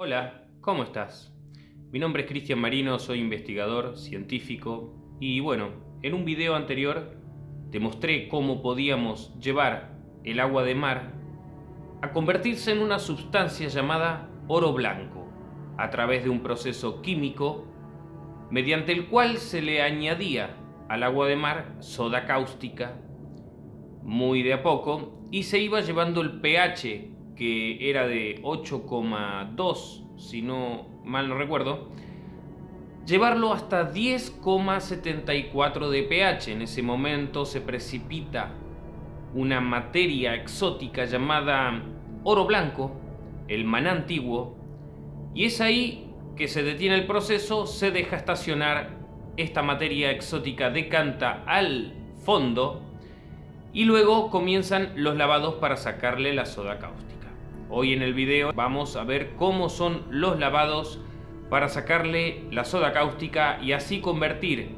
Hola, ¿cómo estás? Mi nombre es Cristian Marino, soy investigador, científico y bueno, en un video anterior te mostré cómo podíamos llevar el agua de mar a convertirse en una sustancia llamada oro blanco a través de un proceso químico mediante el cual se le añadía al agua de mar soda cáustica muy de a poco y se iba llevando el pH que era de 8,2 si no mal no recuerdo llevarlo hasta 10,74 de pH en ese momento se precipita una materia exótica llamada oro blanco el maná antiguo y es ahí que se detiene el proceso se deja estacionar esta materia exótica decanta al fondo y luego comienzan los lavados para sacarle la soda cáustica. Hoy en el video vamos a ver cómo son los lavados para sacarle la soda cáustica y así convertir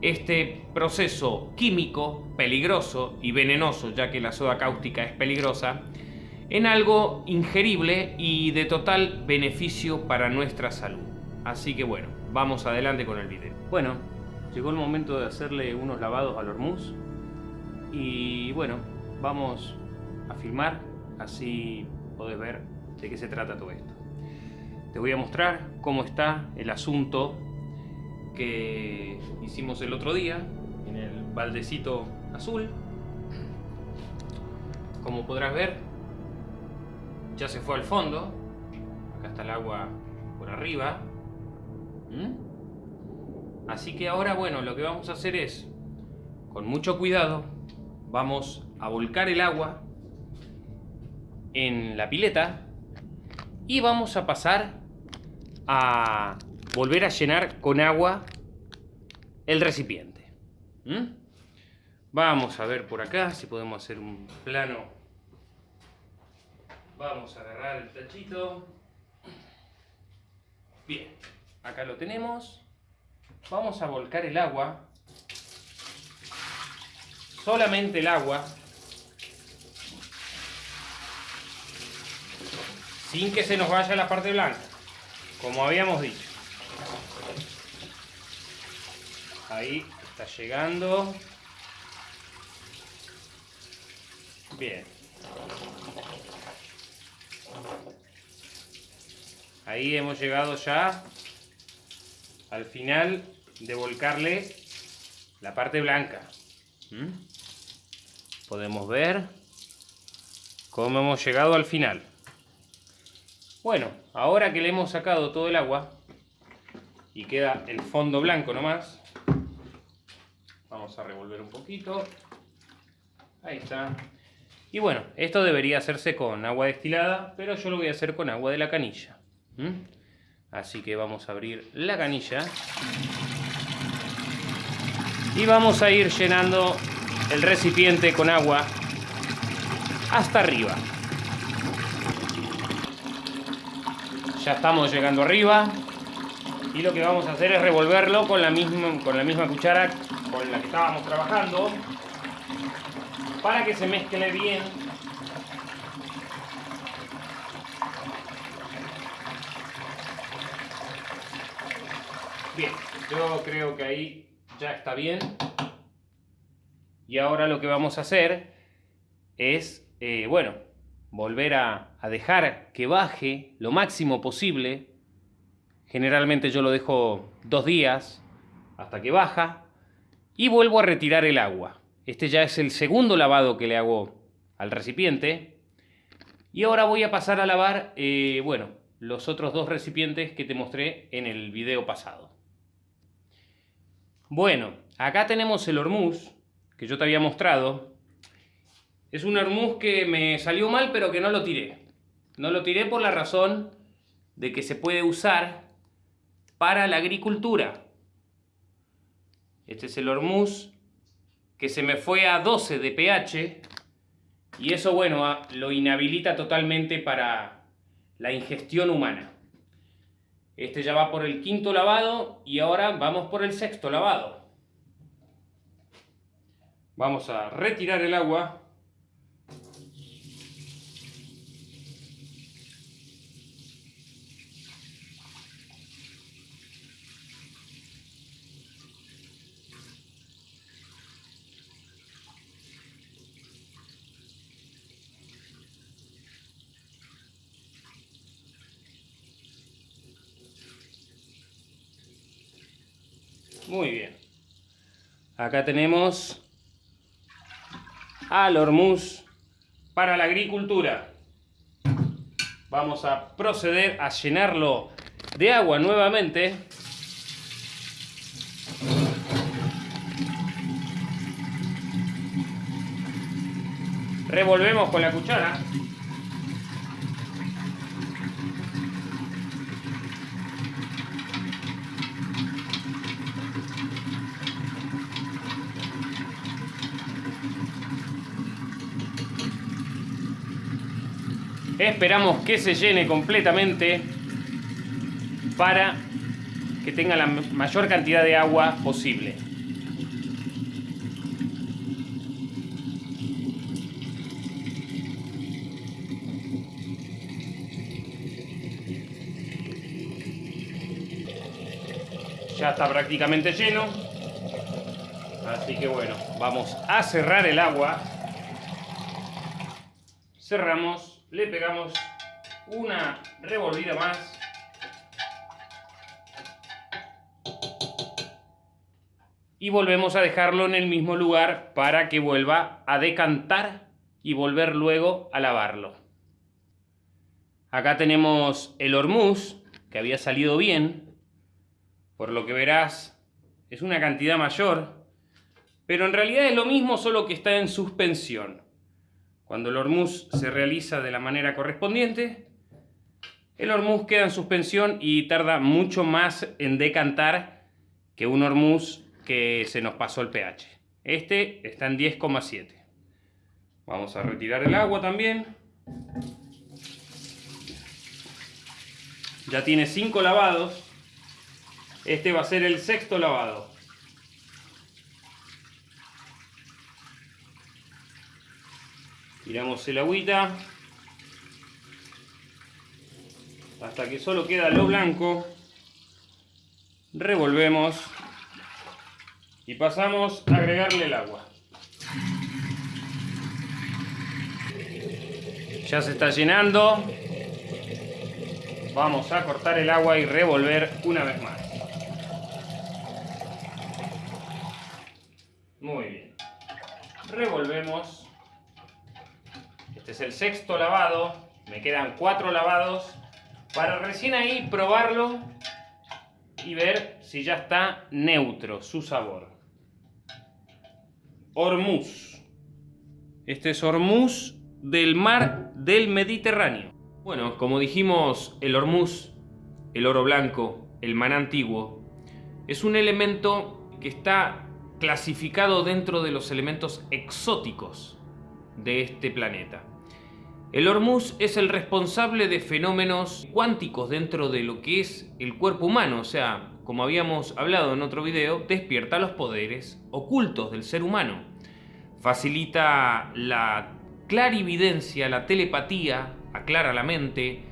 este proceso químico peligroso y venenoso, ya que la soda cáustica es peligrosa, en algo ingerible y de total beneficio para nuestra salud. Así que bueno, vamos adelante con el video. Bueno, llegó el momento de hacerle unos lavados al hormuz y bueno, vamos a filmar, así podés ver de qué se trata todo esto. Te voy a mostrar cómo está el asunto que hicimos el otro día en el baldecito azul. Como podrás ver, ya se fue al fondo. Acá está el agua por arriba. ¿Mm? Así que ahora, bueno, lo que vamos a hacer es, con mucho cuidado, vamos a volcar el agua en la pileta y vamos a pasar a volver a llenar con agua el recipiente. ¿Mm? Vamos a ver por acá si podemos hacer un plano. Vamos a agarrar el tachito. Bien, acá lo tenemos. Vamos a volcar el agua solamente el agua, sin que se nos vaya la parte blanca, como habíamos dicho. Ahí está llegando. Bien. Ahí hemos llegado ya al final de volcarle la parte blanca. ¿Mm? podemos ver cómo hemos llegado al final. Bueno, ahora que le hemos sacado todo el agua y queda el fondo blanco nomás, vamos a revolver un poquito. Ahí está. Y bueno, esto debería hacerse con agua destilada, pero yo lo voy a hacer con agua de la canilla. Así que vamos a abrir la canilla. Y vamos a ir llenando el recipiente con agua hasta arriba. Ya estamos llegando arriba y lo que vamos a hacer es revolverlo con la misma, con la misma cuchara con la que estábamos trabajando para que se mezcle bien Bien, yo creo que ahí ya está bien. Y ahora lo que vamos a hacer es, eh, bueno, volver a, dejar que baje lo máximo posible. Generalmente yo lo dejo dos días hasta que baja. Y vuelvo a retirar el agua. Este ya es el segundo lavado que le hago al recipiente. Y ahora voy a pasar a lavar, eh, bueno, los otros dos recipientes que te mostré en el video pasado. Bueno, acá tenemos el hormuz, que yo te había mostrado, es un hermuz que me salió mal, pero que no lo tiré. No lo tiré por la razón de que se puede usar para la agricultura. Este es el hormuz que se me fue a 12 de pH y eso, bueno, lo inhabilita totalmente para la ingestión humana. Este ya va por el quinto lavado y ahora vamos por el sexto lavado. Vamos a retirar el agua. Muy bien. Acá tenemos al Hormuz para la agricultura. Vamos a proceder a llenarlo de agua nuevamente. Revolvemos con la cuchara. Esperamos que se llene completamente para que tenga la mayor cantidad de agua posible. Ya está prácticamente lleno. Así que bueno, vamos a cerrar el agua. Cerramos le pegamos una revolvida más. Y volvemos a dejarlo en el mismo lugar para que vuelva a decantar y volver luego a lavarlo. Acá tenemos el hormuz, que había salido bien. Por lo que verás, es una cantidad mayor. Pero en realidad es lo mismo, solo que está en suspensión. Cuando el hormuz se realiza de la manera correspondiente, el hormuz queda en suspensión y tarda mucho más en decantar que un hormuz que se nos pasó el pH. Este está en 10,7. Vamos a retirar el agua también. Ya tiene 5 lavados. Este va a ser el sexto lavado. Tiramos el agüita. Hasta que solo queda lo blanco. Revolvemos. Y pasamos a agregarle el agua. Ya se está llenando. Vamos a cortar el agua y revolver una vez más. Muy bien. Revolvemos. Este es el sexto lavado. Me quedan cuatro lavados para recién ahí probarlo y ver si ya está neutro su sabor. Hormuz. Este es Hormuz del mar del Mediterráneo. Bueno, como dijimos, el Hormuz, el oro blanco, el man antiguo, es un elemento que está clasificado dentro de los elementos exóticos de este planeta. El Hormuz es el responsable de fenómenos cuánticos dentro de lo que es el cuerpo humano, o sea, como habíamos hablado en otro video, despierta los poderes ocultos del ser humano. Facilita la clarividencia, la telepatía, aclara la mente.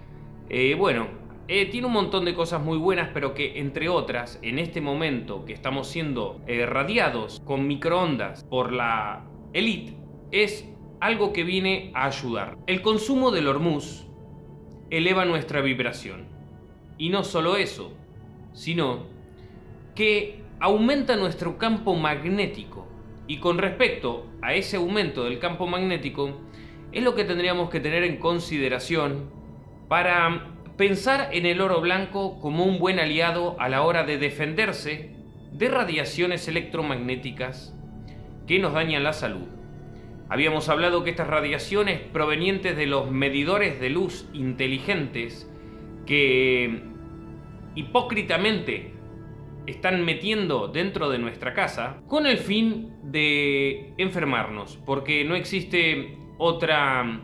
Eh, bueno, eh, tiene un montón de cosas muy buenas, pero que entre otras, en este momento que estamos siendo eh, radiados con microondas por la élite, es algo que viene a ayudar. El consumo del hormuz eleva nuestra vibración. Y no solo eso, sino que aumenta nuestro campo magnético. Y con respecto a ese aumento del campo magnético, es lo que tendríamos que tener en consideración para pensar en el oro blanco como un buen aliado a la hora de defenderse de radiaciones electromagnéticas que nos dañan la salud. Habíamos hablado que estas radiaciones provenientes de los medidores de luz inteligentes que hipócritamente están metiendo dentro de nuestra casa con el fin de enfermarnos, porque no existe otra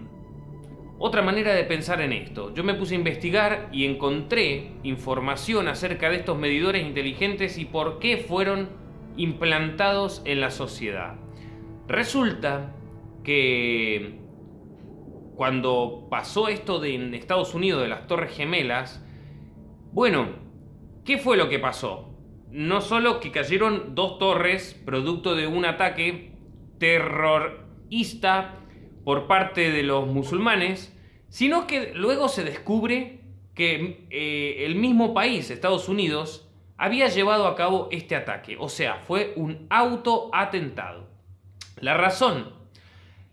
otra manera de pensar en esto. Yo me puse a investigar y encontré información acerca de estos medidores inteligentes y por qué fueron implantados en la sociedad. Resulta que cuando pasó esto de en Estados Unidos de las Torres Gemelas, bueno, ¿qué fue lo que pasó? No solo que cayeron dos torres producto de un ataque terrorista por parte de los musulmanes, sino que luego se descubre que eh, el mismo país, Estados Unidos, había llevado a cabo este ataque. O sea, fue un autoatentado. La razón.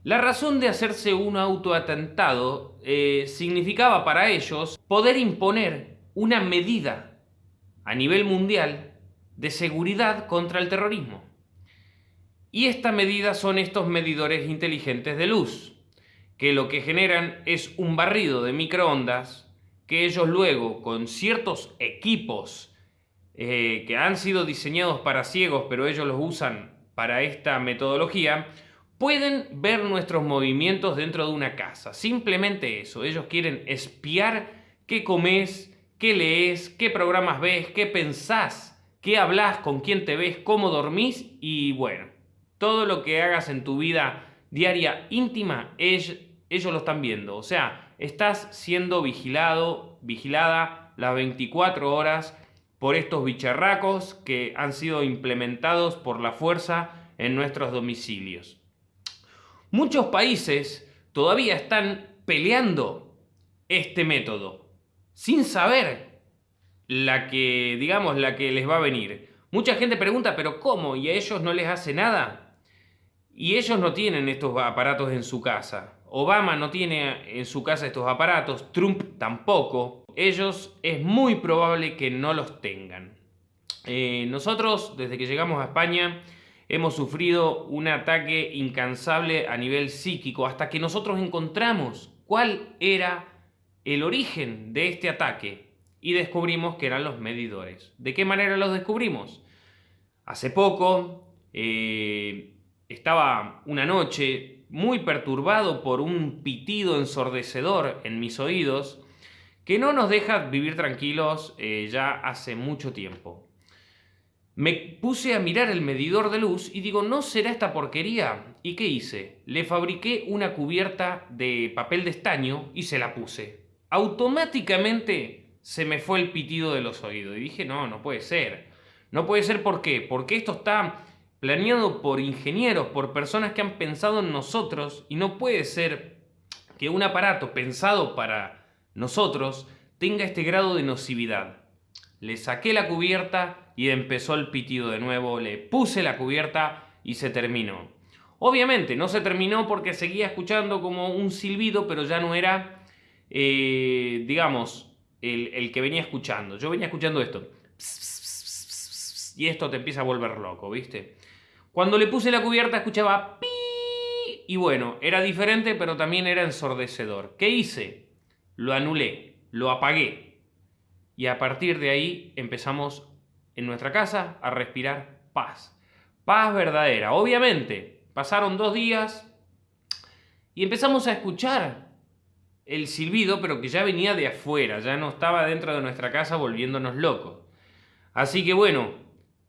La razón de hacerse un autoatentado eh, significaba para ellos poder imponer una medida a nivel mundial de seguridad contra el terrorismo. Y esta medida son estos medidores inteligentes de luz, que lo que generan es un barrido de microondas que ellos luego con ciertos equipos eh, que han sido diseñados para ciegos, pero ellos los usan para esta metodología, pueden ver nuestros movimientos dentro de una casa. Simplemente eso, ellos quieren espiar qué comes, qué lees, qué programas ves, qué pensás, qué hablas, con quién te ves, cómo dormís y bueno, todo lo que hagas en tu vida diaria íntima, ellos, ellos lo están viendo. O sea, estás siendo vigilado, vigilada las 24 horas por estos bicharracos que han sido implementados por la fuerza en nuestros domicilios. Muchos países todavía están peleando este método sin saber la que, digamos, la que les va a venir. Mucha gente pregunta, pero ¿cómo? ¿Y a ellos no les hace nada? Y ellos no tienen estos aparatos en su casa. Obama no tiene en su casa estos aparatos, Trump tampoco. Ellos es muy probable que no los tengan. Eh, nosotros, desde que llegamos a España, hemos sufrido un ataque incansable a nivel psíquico hasta que nosotros encontramos cuál era el origen de este ataque y descubrimos que eran los medidores. ¿De qué manera los descubrimos? Hace poco eh, estaba una noche muy perturbado por un pitido ensordecedor en mis oídos que no nos deja vivir tranquilos eh, ya hace mucho tiempo. Me puse a mirar el medidor de luz y digo, ¿no será esta porquería? ¿Y qué hice? Le fabriqué una cubierta de papel de estaño y se la puse. Automáticamente se me fue el pitido de los oídos y dije, no, no puede ser. No puede ser, ¿por qué? Porque esto está planeado por ingenieros, por personas que han pensado en nosotros y no puede ser que un aparato pensado para nosotros tenga este grado de nocividad. Le saqué la cubierta y empezó el pitido de nuevo, le puse la cubierta y se terminó. Obviamente no se terminó porque seguía escuchando como un silbido, pero ya no era, eh, digamos, el, que venía escuchando. Yo venía escuchando esto. Y esto te empieza a volver loco, ¿viste? Cuando le puse la cubierta escuchaba y bueno, era diferente, pero también era ensordecedor. ¿Qué hice? Lo anulé, lo apagué. Y a partir de ahí empezamos en nuestra casa a respirar paz. Paz verdadera. Obviamente, pasaron dos días y empezamos a escuchar el silbido, pero que ya venía de afuera, ya no estaba dentro de nuestra casa volviéndonos locos. Así que bueno,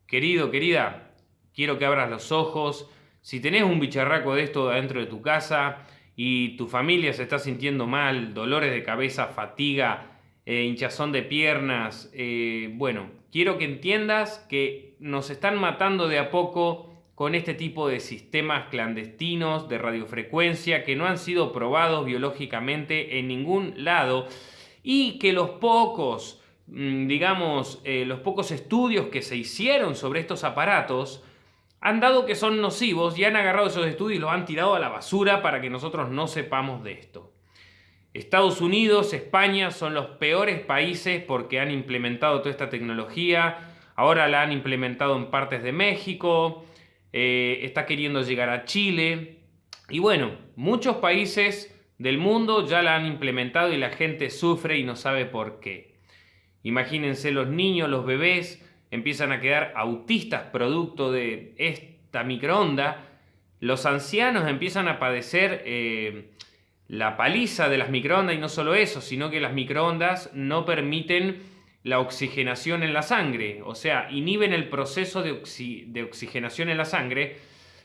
querido, querida, quiero que abras los ojos. Si tenés un bicharraco de esto dentro de tu casa y tu familia se está sintiendo mal, dolores de cabeza, fatiga, eh, hinchazón de piernas. Eh, bueno, quiero que entiendas que nos están matando de a poco con este tipo de sistemas clandestinos de radiofrecuencia que no han sido probados biológicamente en ningún lado y que los pocos, mm, digamos, eh, los pocos estudios que se hicieron sobre estos aparatos han dado que son nocivos y han agarrado esos estudios y los han tirado a la basura para que nosotros no sepamos de esto. Estados Unidos, España son los peores países porque han implementado toda esta tecnología. Ahora la han implementado en partes de México. Eh, está queriendo llegar a Chile. Y bueno, muchos países del mundo ya la han implementado y la gente sufre y no sabe por qué. Imagínense los niños, los bebés empiezan a quedar autistas producto de esta microonda. Los ancianos empiezan a padecer... Eh, la paliza de las microondas y no solo eso, sino que las microondas no permiten la oxigenación en la sangre, o sea, inhiben el proceso de, oxigenación en la sangre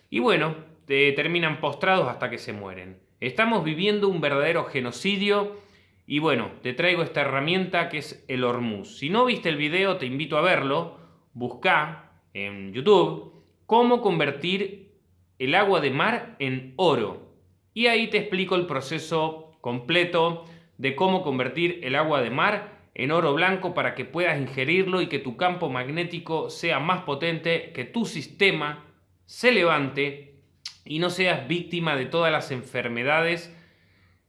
y bueno, terminan postrados hasta que se mueren. Estamos viviendo un verdadero genocidio y bueno, te traigo esta herramienta que es el Hormuz. Si no viste el video, te invito a verlo, busca en YouTube cómo convertir el agua de mar en oro. Y ahí te explico el proceso completo de cómo convertir el agua de mar en oro blanco para que puedas ingerirlo y que tu campo magnético sea más potente, que tu sistema se levante y no seas víctima de todas las enfermedades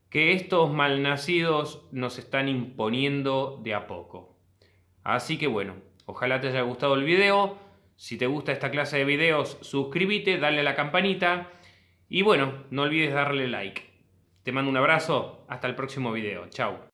que estos malnacidos nos están imponiendo de a poco. Así que bueno, ojalá te haya gustado el video. Si te gusta esta clase de videos, suscríbete, dale a la campanita y bueno, no olvides darle like. Te mando un abrazo, hasta el próximo video. Chao.